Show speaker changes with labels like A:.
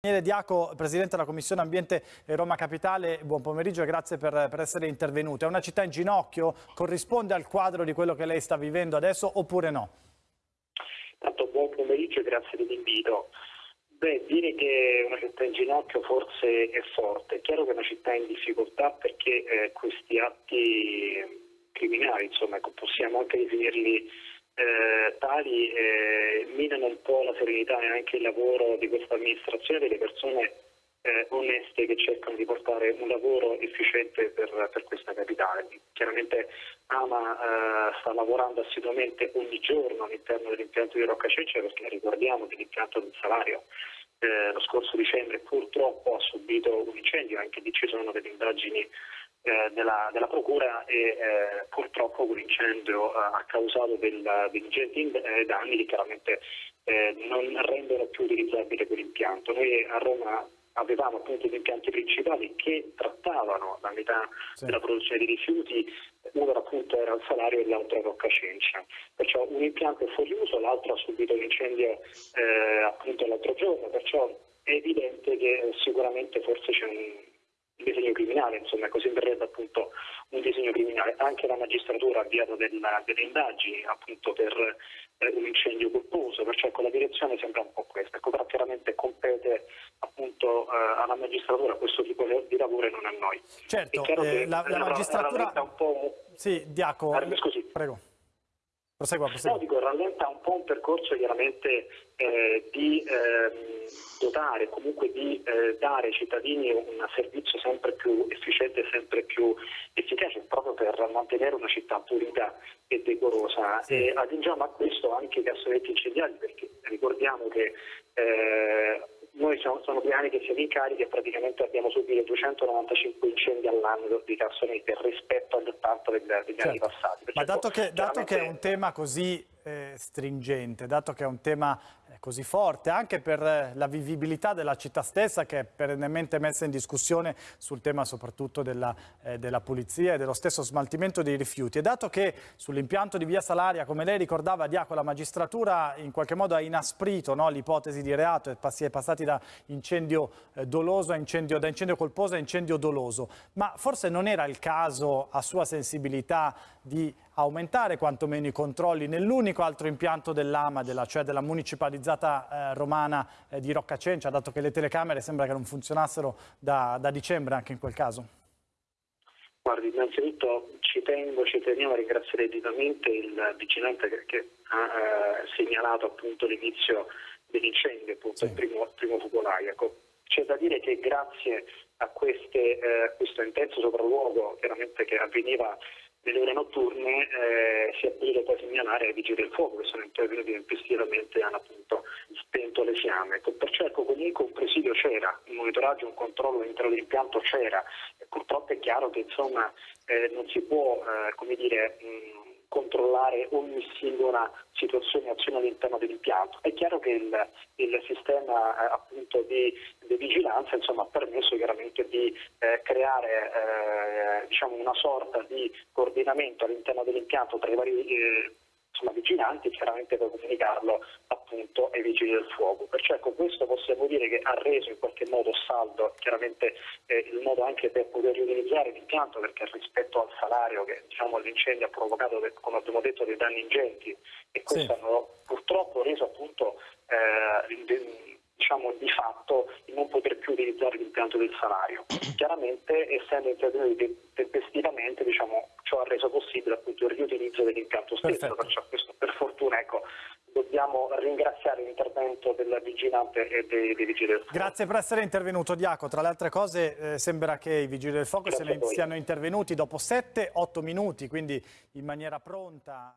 A: Daniele Diaco, Presidente della Commissione Ambiente Roma Capitale, buon pomeriggio e grazie per, per, essere intervenuto. È una città in ginocchio? Corrisponde al quadro di quello che lei sta vivendo adesso oppure no?
B: Tanto buon pomeriggio e grazie dell'invito. Beh, dire che una città in ginocchio forse è forte. È chiaro che è una città in difficoltà perché eh, questi atti criminali, insomma, ecco, possiamo anche definirli eh, tali eh, minano un po' la serenità e anche il lavoro di questa amministrazione delle persone eh, oneste che cercano di portare un lavoro efficiente per, per questa capitale. Chiaramente Ama eh, sta lavorando assiduamente ogni giorno all'interno dell'impianto di Rocca Ceccia perché ricordiamo che l'impianto del salario eh, lo scorso dicembre purtroppo ha subito un incendio, anche lì ci sono delle indagini eh, della, della, Procura e eh, purtroppo quell'incendio eh, ha causato del, degli ingenti eh, danni che chiaramente eh, non rendono più utilizzabile quell'impianto. Noi a Roma avevamo appunto gli impianti principali che trattavano la metà sì. della produzione di rifiuti, uno appunto era il salario e l'altro era Roccacencia. Perciò un impianto è fuori uso, l'altro ha subito l'incendio eh, appunto l'altro giorno, perciò è evidente che sicuramente forse c'è un disegno criminale, insomma così verrebbe appunto un disegno criminale. Anche la magistratura ha avviato della, delle indagini appunto per eh, un incendio colposo, perciò ecco, la direzione sembra un po' questa, ecco, però chiaramente compete appunto eh, alla magistratura questo tipo di lavoro e non a noi.
A: Certo, eh, la, la, magistratura... Un po'... Sì, Diaco, ah, scusi. prego.
B: Prosegua, prosegua. No, dico, rallenta un po' un percorso chiaramente eh, di eh, dotare, comunque di eh, dare ai cittadini un servizio sempre più efficiente e sempre più efficace proprio per mantenere una città pulita e decorosa. Sì. E aggiungiamo a questo anche i cassonetti incendiari perché ricordiamo che eh, noi siamo, sono due anni che siamo in carica e praticamente abbiamo subito 295 incendi all'anno di cassonetti rispetto agli 80 degli, degli certo. anni passati.
A: Ma dato che, dato che, è un tema così eh, stringente, dato che è un tema così forte, anche per eh, la vivibilità della città stessa che è perennemente messa in discussione sul tema soprattutto della, eh, della pulizia e dello stesso smaltimento dei rifiuti. E dato che sull'impianto di Via Salaria, come lei ricordava, Diaco, la magistratura in qualche modo ha inasprito no, l'ipotesi di reato e si è passati da incendio eh, doloso a incendio, da incendio colposo a incendio doloso, ma forse non era il caso a sua sensibilità di aumentare quantomeno i controlli nell'unico altro impianto dell'AMA, della, cioè della municipalizzata eh, romana eh, di Roccacencia, dato che le telecamere sembra che non funzionassero da, da dicembre anche in quel caso?
B: Guardi, innanzitutto ci tengo, ci teniamo a ringraziare vivamente il vigilante che, ha eh, segnalato appunto l'inizio dell'incendio, appunto sì. il primo, primo focolaio. C'è da dire che grazie a queste, eh, questo intenso sopralluogo chiaramente che avveniva nelle ore notturne eh, si è potuto poi segnalare ai vigili del fuoco che sono intervenuti tempestivamente e hanno appunto spento le fiamme. Ecco, perciò ecco, comunque un presidio c'era, un monitoraggio, un controllo all'interno dell'impianto c'era. Purtroppo è chiaro che insomma, eh, non si può eh, come dire, mh, controllare ogni singola situazione e azione all'interno dell'impianto. È chiaro che il, il sistema eh, appunto di, di vigilanza insomma, ha permesso chiaramente di eh, creare eh, diciamo una sorta di coordinamento all'interno dell'impianto tra i vari eh, insomma, vigilanti chiaramente per comunicarlo appunto ai vigili del fuoco. Perciò ecco, questo possiamo dire che ha reso in qualche modo saldo chiaramente eh, il modo anche per poter riutilizzare l'impianto perché rispetto al salario che diciamo, l'incendio ha provocato, come abbiamo detto, dei danni ingenti e questo sì. hanno purtroppo reso appunto eh, diciamo, di fatto di non poter più utilizzare l'impianto del salario. Chiaramente essendo intervenuti tempestivamente diciamo, ciò ha reso possibile appunto il riutilizzo dell'impianto stesso, perciò questo per fortuna ecco, dobbiamo ringraziare l'intervento del vigilante e dei, dei, vigili del fuoco.
A: Grazie per essere intervenuto Diaco, tra le altre cose eh, sembra che i vigili del fuoco siano intervenuti dopo 7-8 minuti, quindi in maniera pronta.